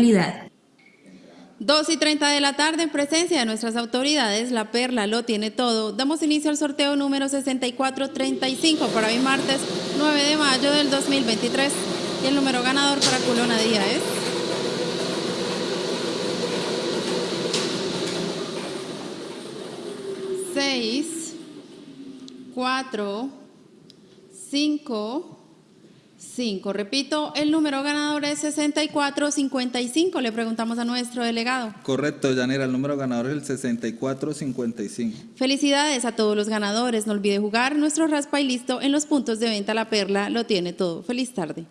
modalidad. 2 y 30 de la tarde, en presencia de nuestras autoridades, La Perla lo tiene todo. Damos inicio al sorteo número 6435 para hoy martes 9 de mayo del 2023. Y el número ganador para Culona Día es... Seis, cuatro, cinco, cinco. Repito, el número ganador es 6455. Le preguntamos a nuestro delegado. Correcto, Yanira, el número ganador es el 6455. Felicidades a todos los ganadores. No olvide jugar nuestro raspa y listo en los puntos de venta La Perla. Lo tiene todo. Feliz tarde.